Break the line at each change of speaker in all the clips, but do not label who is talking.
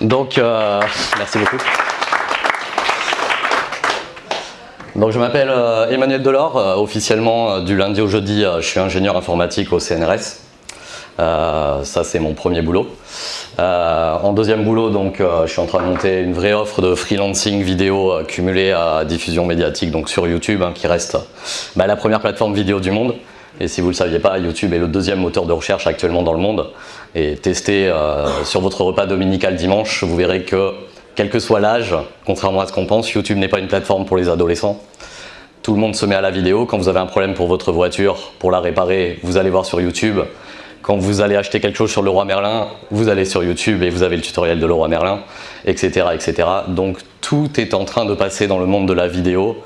Donc, euh, merci beaucoup. Donc je m'appelle euh, Emmanuel Delors, euh, officiellement du lundi au jeudi je suis ingénieur informatique au CNRS. ça c'est mon premier boulot. en deuxième boulot donc je suis en train de monter une vraie offre de freelancing vidéo cumulée à diffusion médiatique donc sur YouTube hein, qui reste bah, la première plateforme vidéo du monde. Et si vous ne le saviez pas, YouTube est le deuxième moteur de recherche actuellement dans le monde. Et testez euh, sur votre repas dominical dimanche, vous verrez que, quel que soit l'âge, contrairement à ce qu'on pense, YouTube n'est pas une plateforme pour les adolescents. Tout le monde se met à la vidéo. Quand vous avez un problème pour votre voiture, pour la réparer, vous allez voir sur YouTube. Quand vous allez acheter quelque chose sur le roi Merlin, vous allez sur YouTube et vous avez le tutoriel de le roi Merlin, etc., etc. Donc tout est en train de passer dans le monde de la vidéo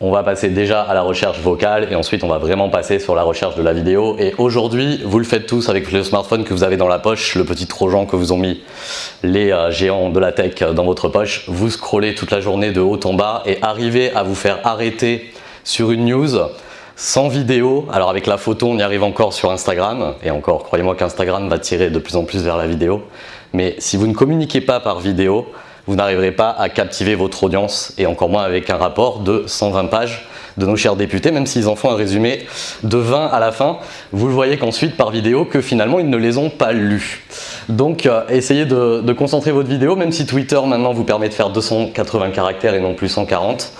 on va passer déjà à la recherche vocale et ensuite on va vraiment passer sur la recherche de la vidéo. Et aujourd'hui, vous le faites tous avec le smartphone que vous avez dans la poche, le petit trojan que vous ont mis les euh, géants de la tech dans votre poche. Vous scrollez toute la journée de haut en bas et arrivez à vous faire arrêter sur une news sans vidéo. Alors avec la photo, on y arrive encore sur Instagram. Et encore, croyez-moi qu'Instagram va tirer de plus en plus vers la vidéo. Mais si vous ne communiquez pas par vidéo, vous n'arriverez pas à captiver votre audience et encore moins avec un rapport de 120 pages de nos chers députés, même s'ils en font un résumé de 20 à la fin. Vous le voyez qu'ensuite par vidéo que finalement ils ne les ont pas lus. Donc euh, essayez de, concentrer votre vidéo, même si Twitter maintenant vous permet de faire 280 caractères et non plus 140.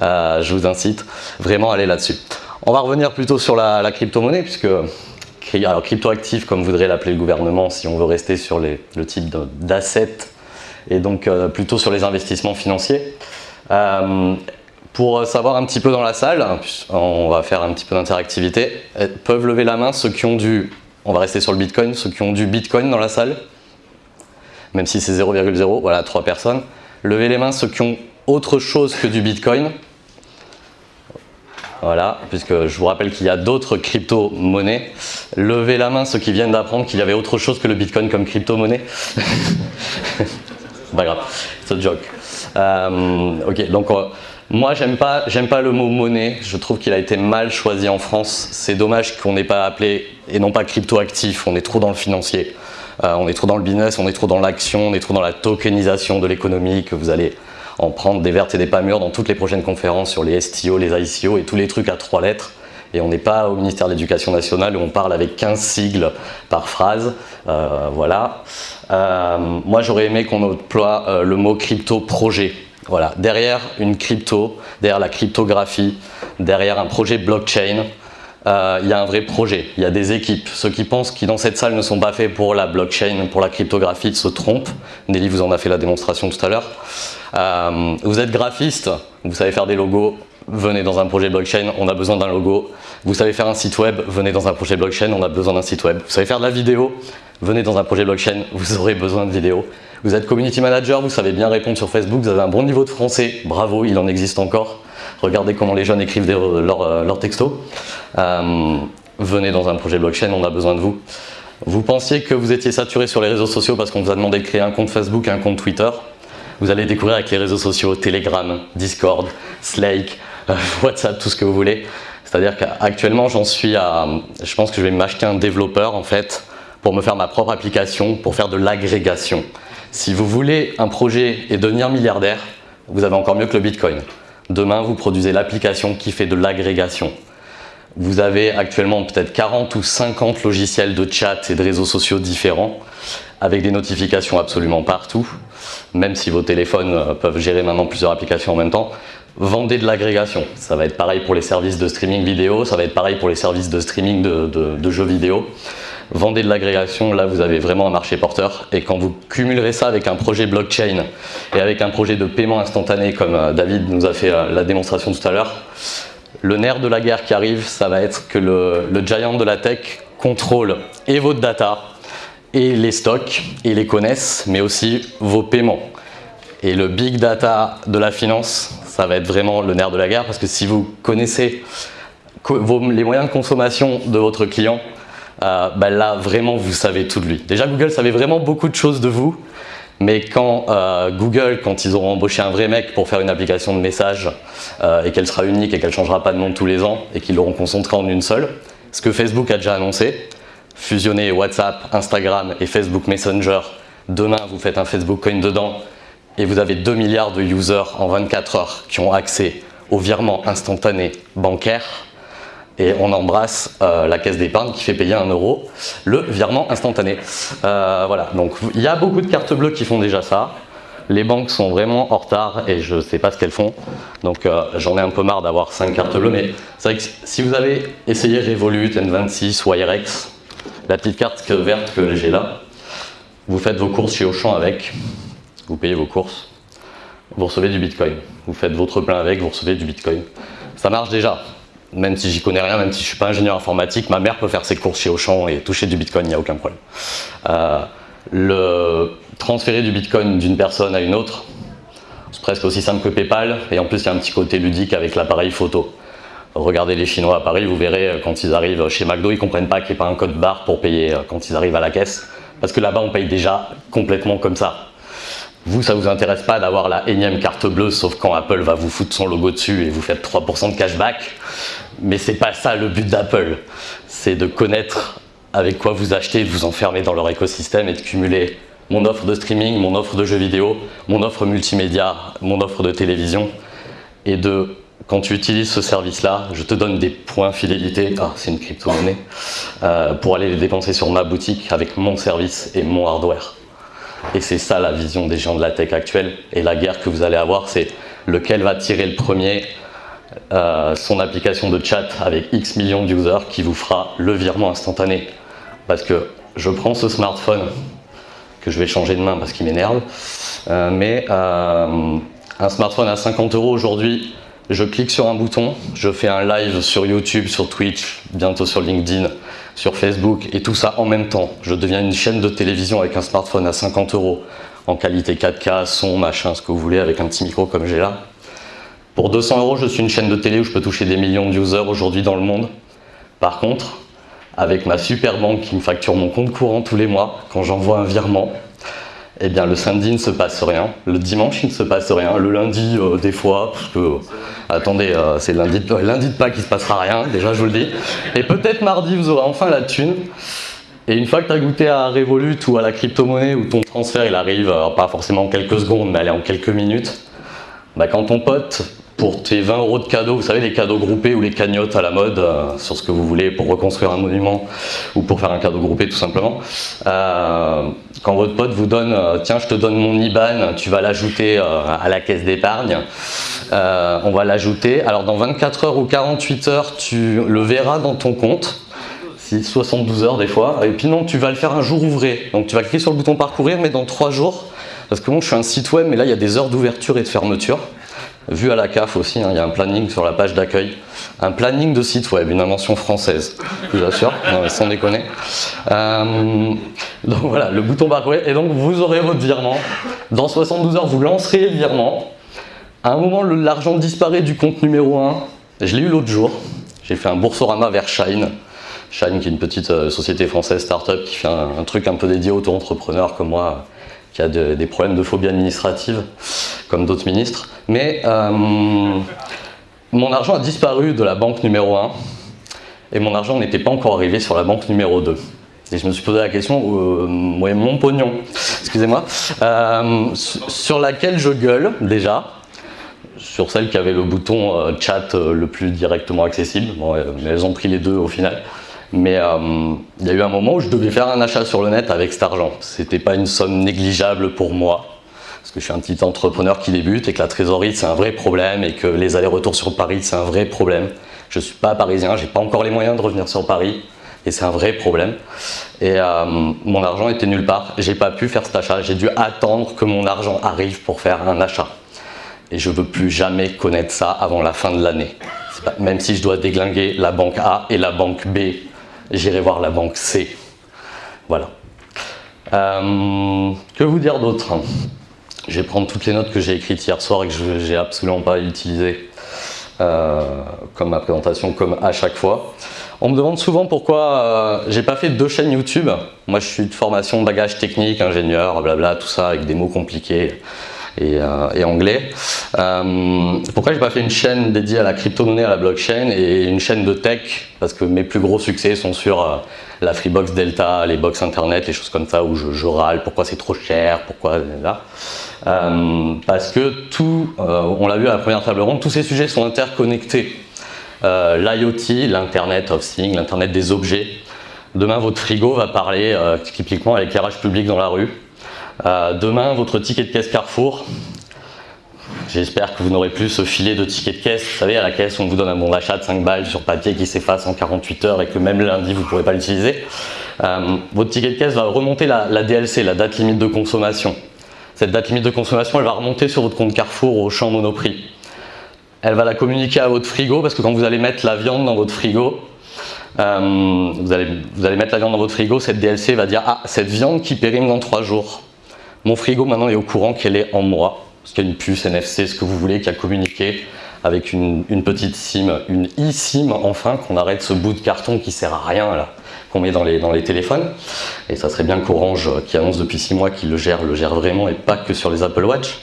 Euh, je vous incite vraiment à aller là-dessus. On va revenir plutôt sur la, crypto-monnaie, puisque alors crypto-actif comme voudrait l'appeler le gouvernement si on veut rester sur le type d'assets et donc euh, plutôt sur les investissements financiers. Euh, pour savoir un petit peu dans la salle, on va faire un petit peu d'interactivité, euh, peuvent lever la main ceux qui ont du, on va rester sur le Bitcoin, ceux qui ont du Bitcoin dans la salle, même si c'est 0,0, voilà, trois personnes. Levez les mains ceux qui ont autre chose que du Bitcoin. Voilà, puisque je vous rappelle qu'il y a d'autres crypto-monnaies. Levez la main ceux qui viennent d'apprendre qu'il y avait autre chose que le Bitcoin comme crypto-monnaie. pas grave, c'est un joke. Euh, ok, donc euh, moi j'aime pas, pas le mot monnaie, je trouve qu'il a été mal choisi en France. C'est dommage qu'on n'ait pas appelé, et non pas crypto-actif, on est trop dans le financier. Euh, on est trop dans le business, on est trop dans l'action, on est trop dans la tokenisation de l'économie que vous allez en prendre des vertes et des pas mûres dans toutes les prochaines conférences sur les STO, les ICO et tous les trucs à trois lettres et on n'est pas au ministère de l'Éducation nationale où on parle avec 15 sigles par phrase. Euh, voilà. Euh, moi, j'aurais aimé qu'on emploie euh, le mot crypto-projet. Voilà. Derrière une crypto, derrière la cryptographie, derrière un projet blockchain, il y a un vrai projet, il y a des équipes. Ceux qui pensent qui dans cette salle ne sont pas faits pour la blockchain, pour la cryptographie, se trompent. Nelly vous en a fait la démonstration tout à l'heure. vous êtes graphiste, vous savez faire des logos, venez dans un projet blockchain, on a besoin d'un logo. Vous savez faire un site web, venez dans un projet blockchain, on a besoin d'un site web. Vous savez faire de la vidéo, venez dans un projet blockchain, vous aurez besoin de vidéo. Vous êtes community manager, vous savez bien répondre sur Facebook, vous avez un bon niveau de français, bravo, il en existe encore. Regardez comment les jeunes écrivent leurs euh, textos. Euh, venez dans un projet blockchain, on a besoin de vous. Vous pensiez que vous étiez saturé sur les réseaux sociaux parce qu'on vous a demandé de créer un compte Facebook un compte Twitter. Vous allez découvrir avec les réseaux sociaux Telegram, Discord, Slack, WhatsApp, tout ce que vous voulez. C'est-à-dire qu'actuellement, j'en suis à... Je pense que je vais m'acheter un développeur, en fait, pour me faire ma propre application, pour faire de l'agrégation. Si vous voulez un projet et devenir milliardaire, vous avez encore mieux que le Bitcoin. Demain, vous produisez l'application qui fait de l'agrégation. Vous avez actuellement peut-être 40 ou 50 logiciels de chat et de réseaux sociaux différents avec des notifications absolument partout, même si vos téléphones euh, peuvent gérer maintenant plusieurs applications en même temps vendez de l'agrégation. Ça va être pareil pour les services de streaming vidéo, ça va être pareil pour les services de streaming de, jeux vidéo. Vendez de l'agrégation, là vous avez vraiment un marché porteur. Et quand vous cumulerez ça avec un projet blockchain et avec un projet de paiement instantané comme euh, David nous a fait euh, la démonstration tout à l'heure, le nerf de la guerre qui arrive, ça va être que le, le giant de la tech contrôle et votre data, et les stocks, et les connaissent, mais aussi vos paiements. Et le big data de la finance, ça va être vraiment le nerf de la guerre parce que si vous connaissez les moyens de consommation de votre client, euh, ben là vraiment vous savez tout de lui. Déjà Google savait vraiment beaucoup de choses de vous, mais quand euh, Google, quand ils auront embauché un vrai mec pour faire une application de message euh, et qu'elle sera unique et qu'elle changera pas de nom tous les ans et qu'ils l'auront concentrée en une seule, ce que Facebook a déjà annoncé, fusionner WhatsApp, Instagram et Facebook Messenger Demain, vous faites un Facebook Coin dedans et vous avez 2 milliards de users en 24 heures qui ont accès au virement instantané bancaire et on embrasse euh, la caisse d'épargne qui fait payer un euro le virement instantané. Euh, voilà, donc il y a beaucoup de cartes bleues qui font déjà ça. Les banques sont vraiment en retard et je ne sais pas ce qu'elles font. Donc euh, j'en ai un peu marre d'avoir 5 cartes bleues. Mais c'est vrai que si vous avez essayé Revolut, N26 ou la petite carte verte que j'ai là, vous faites vos courses chez Auchan avec, vous payez vos courses, vous recevez du Bitcoin. Vous faites votre plein avec, vous recevez du Bitcoin. Ça marche déjà. Même si j'y connais rien, même si je ne suis pas ingénieur informatique, ma mère peut faire ses courses chez Auchan et toucher du Bitcoin, il n'y a aucun problème. Euh, le transférer du Bitcoin d'une personne à une autre, c'est presque aussi simple que Paypal. Et en plus, il y a un petit côté ludique avec l'appareil photo. Regardez les Chinois à Paris, vous verrez euh, quand ils arrivent chez McDo, ils ne comprennent pas qu'il n'y ait pas un code barre pour payer euh, quand ils arrivent à la caisse. Parce que là-bas, on paye déjà complètement comme ça. Vous, ça vous intéresse pas d'avoir la énième carte bleue, sauf quand Apple va vous foutre son logo dessus et vous faites 3% de cashback. Mais c'est pas ça le but d'Apple. C'est de connaître avec quoi vous achetez, de vous enfermer dans leur écosystème et de cumuler mon offre de streaming, mon offre de jeux vidéo, mon offre multimédia, mon offre de télévision. Et de, quand tu utilises ce service-là, je te donne des points fidélité, ah c'est une crypto-monnaie, euh, pour aller les dépenser sur ma boutique avec mon service et mon hardware. Et c'est ça la vision des gens de la tech actuelle. Et la guerre que vous allez avoir, c'est lequel va tirer le premier euh, son application de chat avec X millions d'users qui vous fera le virement instantané. Parce que je prends ce smartphone que je vais changer de main parce qu'il m'énerve, euh, mais euh, un smartphone à 50 euros aujourd'hui, je clique sur un bouton, je fais un live sur YouTube, sur Twitch, bientôt sur LinkedIn, sur Facebook et tout ça en même temps. Je deviens une chaîne de télévision avec un smartphone à 50 euros en qualité 4K, son, machin, ce que vous voulez, avec un petit micro comme j'ai là. Pour 200 euros, je suis une chaîne de télé où je peux toucher des millions d'users aujourd'hui dans le monde. Par contre, avec ma super banque qui me facture mon compte courant tous les mois, quand j'envoie un virement, eh bien le samedi ne se passe rien, le dimanche il ne se passe rien, le lundi euh, des fois, parce que, attendez, euh, c'est lundi, de, lundi de Pâques il ne se passera rien, déjà je vous le dis, et peut-être mardi vous aurez enfin la thune, et une fois que tu as goûté à Revolut ou à la crypto-monnaie où ton transfert il arrive, euh, pas forcément en quelques secondes, mais en quelques minutes, bah, quand ton pote pour tes 20 euros de cadeaux, vous savez les cadeaux groupés ou les cagnottes à la mode euh, sur ce que vous voulez pour reconstruire un monument ou pour faire un cadeau groupé tout simplement. Euh, quand votre pote vous donne, euh, tiens je te donne mon IBAN, tu vas l'ajouter à la caisse d'épargne, on va l'ajouter. Alors dans 24 heures ou 48 heures, tu le verras dans ton compte. 72 heures des fois, et puis non, tu vas le faire un jour ouvré. Donc tu vas cliquer sur le bouton parcourir, mais dans 3 jours, parce que moi je suis un site web, mais là il y a des heures d'ouverture et de fermeture vu à la CAF aussi, hein, il y a un planning sur la page d'accueil, un planning de site web, une invention française, je vous assure, sans déconner. Euh, donc voilà, le bouton parcourir, et donc vous aurez votre virement. Dans 72 heures, vous lancerez le virement. À un moment, l'argent disparaît du compte numéro 1. Je l'ai eu l'autre jour. J'ai fait un boursorama vers Shine. Shine, qui est une petite euh, société française, start-up, qui fait un, truc un peu dédié aux auto-entrepreneurs comme moi, qui a des problèmes de phobie administrative, comme d'autres ministres. Mais euh, mon argent a disparu de la banque numéro 1 et mon argent n'était pas encore arrivé sur la banque numéro 2. Et je me suis posé la question, euh, mon pognon, excusez-moi, euh, sur laquelle je gueule déjà, sur celle qui avait le bouton chat le plus directement accessible, mais elles ont pris les deux au final. Mais il y a eu un moment où je devais faire un achat sur le net avec cet argent. C'était pas une somme négligeable pour moi parce que je suis un petit entrepreneur qui débute et que la trésorerie c'est un vrai problème et que les allers-retours sur Paris c'est un vrai problème. Je ne suis pas parisien, j'ai pas encore les moyens de revenir sur Paris et c'est un vrai problème. Et euh, mon argent était nulle part, j'ai pas pu faire cet achat, j'ai dû attendre que mon argent arrive pour faire un achat. Et je veux plus jamais connaître ça avant la fin de l'année. Même si je dois déglinguer la banque A et la banque B, j'irai voir la banque C. Voilà. Euh, que vous dire d'autre? Je vais prendre toutes les notes que j'ai écrites hier soir et que je n'ai absolument pas utilisées euh, comme ma présentation, comme à chaque fois. On me demande souvent pourquoi euh, j'ai pas fait deux chaînes YouTube. Moi, je suis de formation bagage technique, ingénieur, blabla, tout ça, avec des mots compliqués. Et, et anglais. pourquoi j'ai pas fait une chaîne dédiée à la crypto-monnaie, à la blockchain et une chaîne de tech? Parce que mes plus gros succès sont sur la Freebox Delta, les box internet, les choses comme ça où je, râle, pourquoi c'est trop cher, pourquoi. Euh, parce que tout, euh, on l'a vu à la première table ronde, tous ces sujets sont interconnectés. Euh, L'IoT, l'Internet of Things, l'Internet des objets. Demain, votre frigo va parler typiquement à l'éclairage public dans la rue. Demain, votre ticket de caisse Carrefour, J'espère que vous n'aurez plus ce filet de tickets de caisse. Vous savez, à la caisse, on vous donne un bon d'achat de 5 balles sur papier qui s'efface en 48 heures et que même lundi, vous ne pourrez pas l'utiliser. votre ticket de caisse va remonter la, la, DLC, la date limite de consommation. Cette date limite de consommation, elle va remonter sur votre compte Carrefour au champ Monoprix. Elle va la communiquer à votre frigo parce que quand vous allez mettre la viande dans votre frigo, euh, vous, allez, vous, allez, mettre la viande dans votre frigo, cette DLC va dire « Ah, cette viande qui périme dans 3 jours. Mon frigo maintenant est au courant qu'elle est en moi. » Parce qu'il y a une puce NFC, ce que vous voulez, qui a communiqué avec une, petite SIM, une eSIM enfin, qu'on arrête ce bout de carton qui sert à rien là qu'on met dans les, téléphones. Et ça serait bien qu'Orange, euh, qui annonce depuis 6 mois qu'il le gère, le gère vraiment et pas que sur les Apple Watch.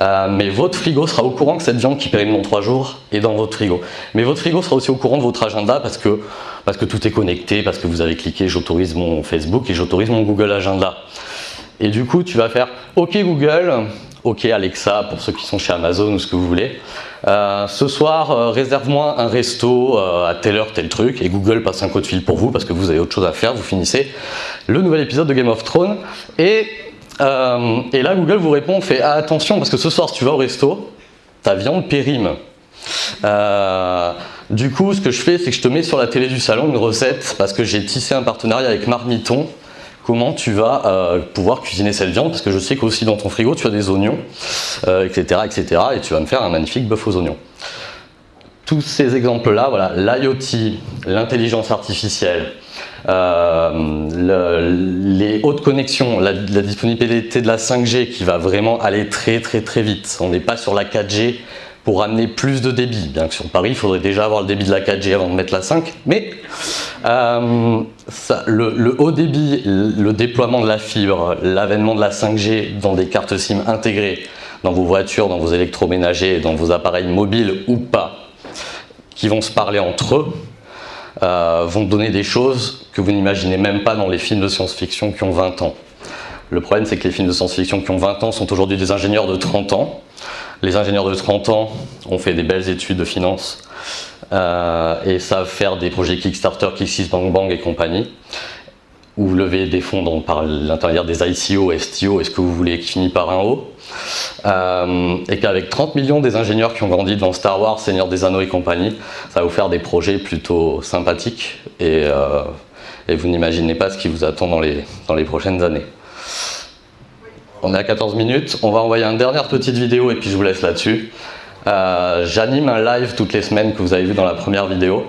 Euh, mais votre frigo sera au courant que cette viande qui périme dans 3 jours est dans votre frigo. Mais votre frigo sera aussi au courant de votre agenda parce que, parce que tout est connecté, parce que vous avez cliqué j'autorise mon Facebook et j'autorise mon Google Agenda. Et du coup, tu vas faire OK Google, OK Alexa pour ceux qui sont chez Amazon ou ce que vous voulez. Euh, ce soir, euh, réserve-moi un resto euh, à telle heure, tel truc, et Google passe un code fil pour vous parce que vous avez autre chose à faire, vous finissez le nouvel épisode de Game of Thrones. Et, et là, Google vous répond, fait ah, attention parce que ce soir, si tu vas au resto, ta viande périme. du coup, ce que je fais, c'est que je te mets sur la télé du salon une recette parce que j'ai tissé un partenariat avec Marmiton comment tu vas euh, pouvoir cuisiner cette viande, parce que je sais qu'aussi dans ton frigo, tu as des oignons, etc., euh, etc., et tu vas me faire un magnifique bœuf aux oignons. Tous ces exemples-là, voilà, l'IoT, l'intelligence artificielle, euh, les hautes connexions, la, la, disponibilité de la 5G qui va vraiment aller très très très vite. On n'est pas sur la 4G pour amener plus de débit. Bien que sur Paris, il faudrait déjà avoir le débit de la 4G avant de mettre la 5, mais euh, le, haut débit, le déploiement de la fibre, l'avènement de la 5G dans des cartes SIM intégrées dans vos voitures, dans vos électroménagers, dans vos appareils mobiles ou pas, qui vont se parler entre eux, euh, vont donner des choses que vous n'imaginez même pas dans les films de science-fiction qui ont 20 ans. Le problème, c'est que les films de science-fiction qui ont 20 ans sont aujourd'hui des ingénieurs de 30 ans, les ingénieurs de 30 ans ont fait des belles études de finance euh, et savent faire des projets Kickstarter, Bang Bang et compagnie ou lever des fonds par l'intermédiaire des ICO, STO et ce que vous voulez qui finit par un O. Euh, et qu'avec 30 millions des ingénieurs qui ont grandi devant Star Wars, Seigneur des Anneaux et compagnie, ça va vous faire des projets plutôt sympathiques et, euh, vous n'imaginez pas ce qui vous attend dans les prochaines années. On est à 14 minutes. On va envoyer une dernière petite vidéo et puis je vous laisse là-dessus. Euh, j'anime un live toutes les semaines que vous avez vu dans la première vidéo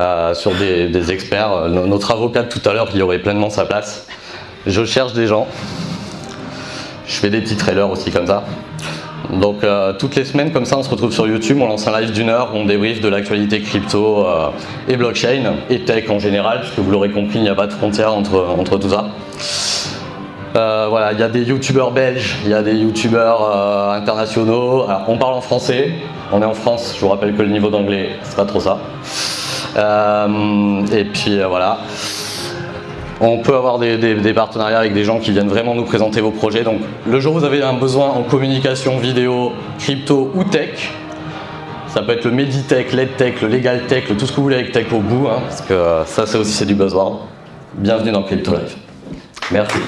euh, sur des, experts. Euh, notre avocat tout à l'heure, il y aurait pleinement sa place. Je cherche des gens. Je fais des petits trailers aussi comme ça. Donc toutes les semaines comme ça on se retrouve sur YouTube, on lance un live d'une heure, on débriefe de l'actualité crypto et blockchain et tech en général, puisque vous l'aurez compris, il n'y a pas de frontière entre, entre tout ça. Euh, voilà, il y a des youtubeurs belges, il y a des youtubeurs euh, internationaux. On parle en français, on est en France, je vous rappelle que le niveau d'anglais, c'est pas trop ça. Euh, et puis voilà. On peut avoir des, partenariats avec des gens qui viennent vraiment nous présenter vos projets. Donc le jour où vous avez un besoin en communication vidéo, crypto ou tech, ça peut être le Meditech, l'EdTech, le LegalTech, le tout ce que vous voulez avec tech au bout, hein, parce que ça, c'est aussi c'est du buzzword. Bienvenue dans Crypto Live. Merci.